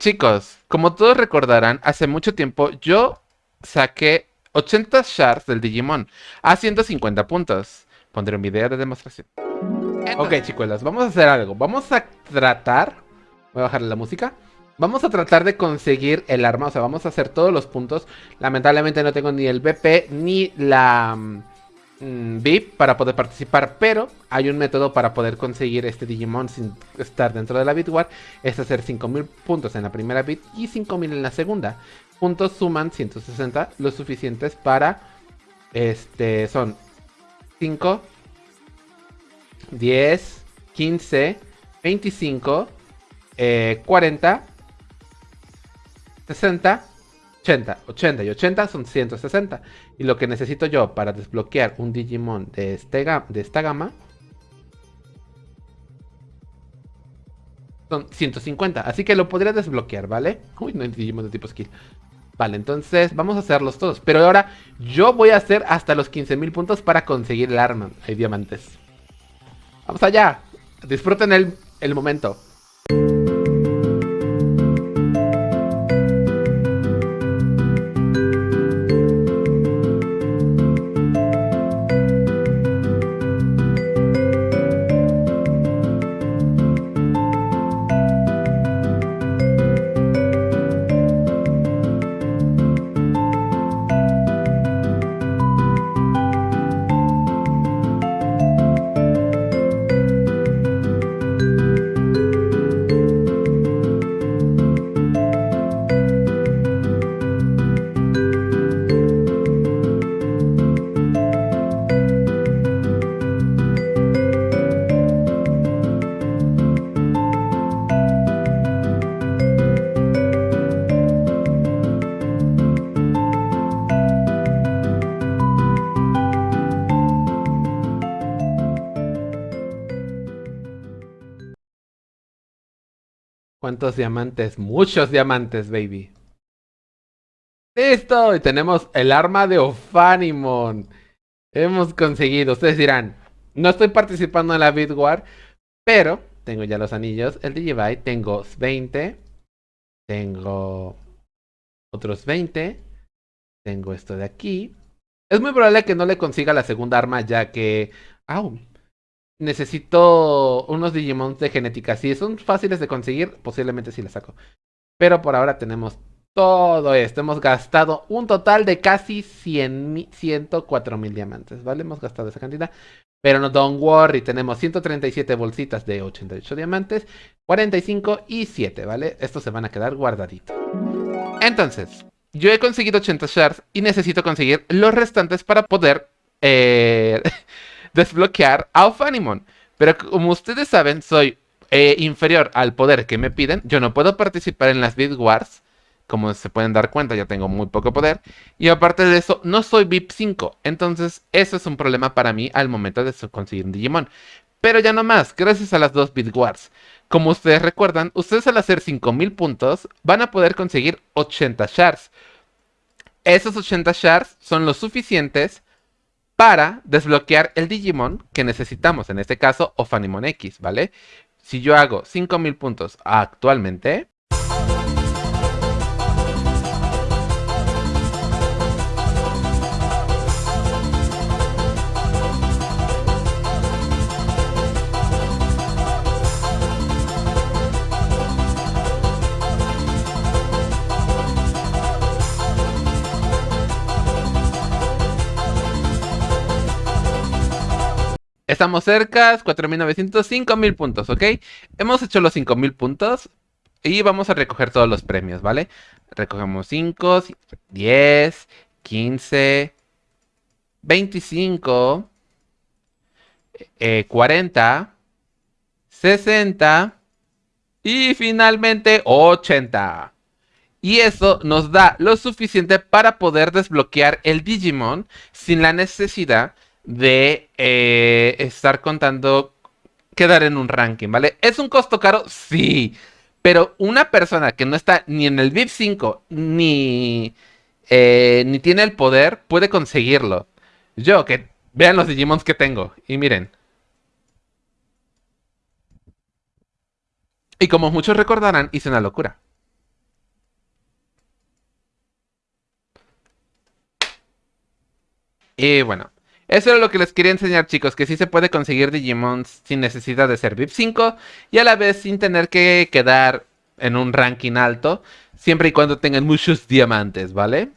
Chicos, como todos recordarán, hace mucho tiempo yo saqué 80 shards del Digimon a 150 puntos. Pondré un video de demostración. ok, chicos, vamos a hacer algo. Vamos a tratar... Voy a bajarle la música. Vamos a tratar de conseguir el arma, o sea, vamos a hacer todos los puntos. Lamentablemente no tengo ni el BP ni la mm, VIP para poder participar, pero hay un método para poder conseguir este Digimon sin estar dentro de la Bit War. Es hacer 5000 puntos en la primera bit y 5000 en la segunda. Puntos suman 160, lo suficientes para, este, son 5, 10, 15, 25, 40 60, 80. 80 y 80 son 160. Y lo que necesito yo para desbloquear un Digimon de, este, de esta gama son 150. Así que lo podría desbloquear, ¿vale? Uy, no hay Digimon de tipo skill. Vale, entonces vamos a hacerlos todos. Pero ahora yo voy a hacer hasta los 15.000 puntos para conseguir el arma. Hay diamantes. Vamos allá. Disfruten el, el momento. ¿Cuántos diamantes? Muchos diamantes, baby. ¡Listo! Y tenemos el arma de Ophanimon. Hemos conseguido. Ustedes dirán, no estoy participando en la Bit War, pero tengo ya los anillos. El Digibyte, tengo 20. Tengo otros 20. Tengo esto de aquí. Es muy probable que no le consiga la segunda arma ya que... ¡Au! Necesito unos Digimon de genética. Si son fáciles de conseguir, posiblemente sí les saco. Pero por ahora tenemos todo esto. Hemos gastado un total de casi 100, 104 mil diamantes, ¿vale? Hemos gastado esa cantidad. Pero no, don't worry, tenemos 137 bolsitas de 88 diamantes, 45 y 7, ¿vale? Estos se van a quedar guardaditos. Entonces, yo he conseguido 80 shards y necesito conseguir los restantes para poder... Eh, desbloquear a Ophanimon. Pero como ustedes saben, soy eh, inferior al poder que me piden. Yo no puedo participar en las Bid Wars. Como se pueden dar cuenta, ya tengo muy poco poder. Y aparte de eso, no soy VIP 5. Entonces, eso es un problema para mí al momento de conseguir un Digimon. Pero ya no más, gracias a las dos Bid Wars. Como ustedes recuerdan, ustedes al hacer 5000 puntos van a poder conseguir 80 shards. Esos 80 shards son los suficientes para desbloquear el Digimon que necesitamos, en este caso Ophanimon X, ¿vale? Si yo hago 5000 puntos actualmente, Estamos cerca, 4.900, 5.000 puntos, ¿ok? Hemos hecho los 5.000 puntos y vamos a recoger todos los premios, ¿vale? Recogemos 5, 10, 15, 25, 40, 60 y finalmente 80. Y eso nos da lo suficiente para poder desbloquear el Digimon sin la necesidad de eh, estar contando, quedar en un ranking, ¿vale? ¿Es un costo caro? Sí. Pero una persona que no está ni en el VIP 5 ni, eh, ni tiene el poder puede conseguirlo. Yo, que vean los Digimons que tengo y miren. Y como muchos recordarán, hice una locura. Y bueno, eso era lo que les quería enseñar chicos, que sí se puede conseguir Digimon sin necesidad de ser VIP 5 y a la vez sin tener que quedar en un ranking alto, siempre y cuando tengan muchos diamantes, ¿vale?